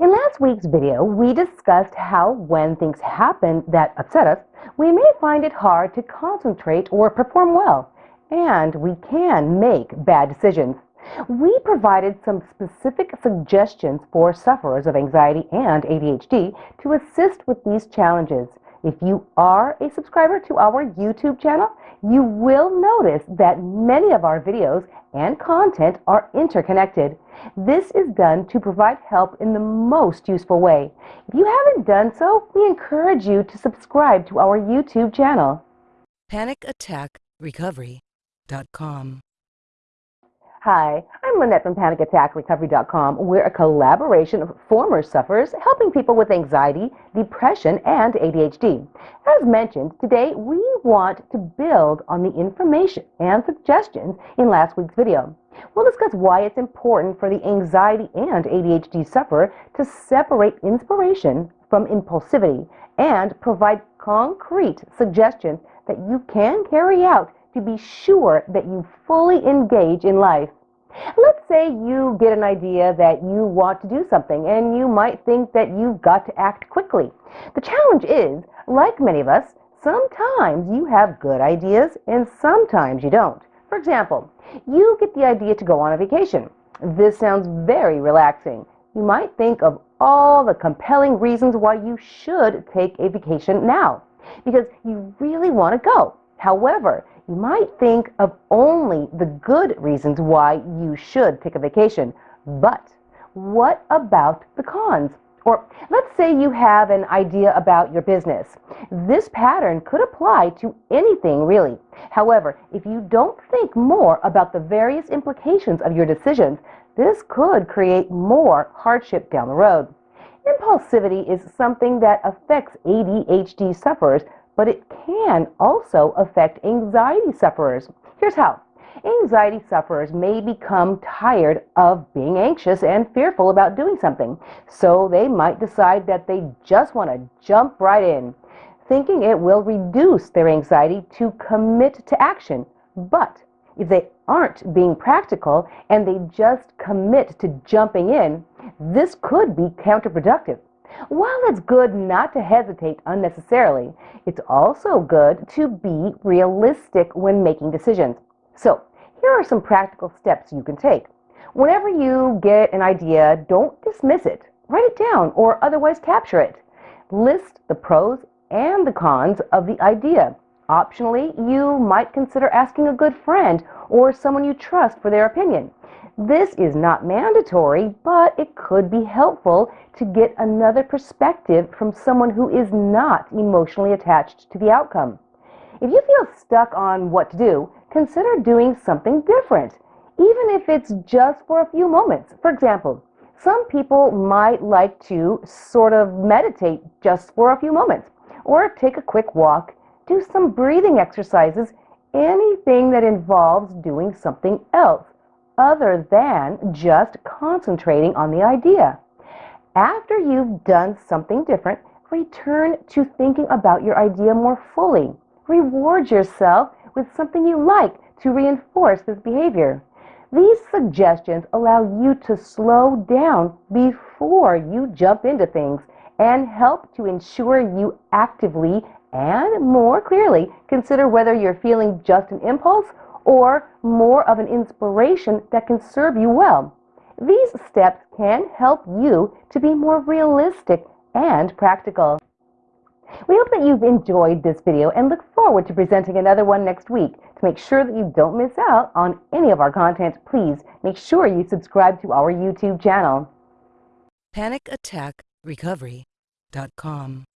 In last week's video, we discussed how when things happen that upset us, we may find it hard to concentrate or perform well, and we can make bad decisions. We provided some specific suggestions for sufferers of anxiety and ADHD to assist with these challenges. If you are a subscriber to our YouTube channel, you will notice that many of our videos and content are interconnected. This is done to provide help in the most useful way. If you haven't done so, we encourage you to subscribe to our YouTube channel. PanicAttackRecovery.com Hi, I'm Lynette from PanicAttackRecovery.com. We're a collaboration of former sufferers helping people with anxiety, depression, and ADHD. As mentioned, today we want to build on the information and suggestions in last week's video. We'll discuss why it's important for the anxiety and ADHD sufferer to separate inspiration from impulsivity and provide concrete suggestions that you can carry out to be sure that you fully engage in life. Let's say you get an idea that you want to do something and you might think that you've got to act quickly. The challenge is, like many of us, sometimes you have good ideas and sometimes you don't. For example, you get the idea to go on a vacation. This sounds very relaxing. You might think of all the compelling reasons why you should take a vacation now because you really want to go. However, you might think of only the good reasons why you should take a vacation. But what about the cons? Or let's say you have an idea about your business. This pattern could apply to anything really. However, if you don't think more about the various implications of your decisions, this could create more hardship down the road. Impulsivity is something that affects ADHD sufferers but it can also affect anxiety sufferers. Here's how. Anxiety sufferers may become tired of being anxious and fearful about doing something, so they might decide that they just want to jump right in, thinking it will reduce their anxiety to commit to action. But if they aren't being practical and they just commit to jumping in, this could be counterproductive. While it's good not to hesitate unnecessarily, it's also good to be realistic when making decisions. So, here are some practical steps you can take. Whenever you get an idea, don't dismiss it. Write it down or otherwise capture it. List the pros and the cons of the idea. Optionally, you might consider asking a good friend or someone you trust for their opinion. This is not mandatory, but it could be helpful to get another perspective from someone who is not emotionally attached to the outcome. If you feel stuck on what to do, consider doing something different, even if it's just for a few moments. For example, some people might like to sort of meditate just for a few moments, or take a quick walk, do some breathing exercises, anything that involves doing something else other than just concentrating on the idea. After you've done something different, return to thinking about your idea more fully. Reward yourself with something you like to reinforce this behavior. These suggestions allow you to slow down before you jump into things and help to ensure you actively and more clearly consider whether you're feeling just an impulse or more of an inspiration that can serve you well. These steps can help you to be more realistic and practical. We hope that you've enjoyed this video and look forward to presenting another one next week. To make sure that you don't miss out on any of our content, please make sure you subscribe to our YouTube channel. PanicAttackRecovery.com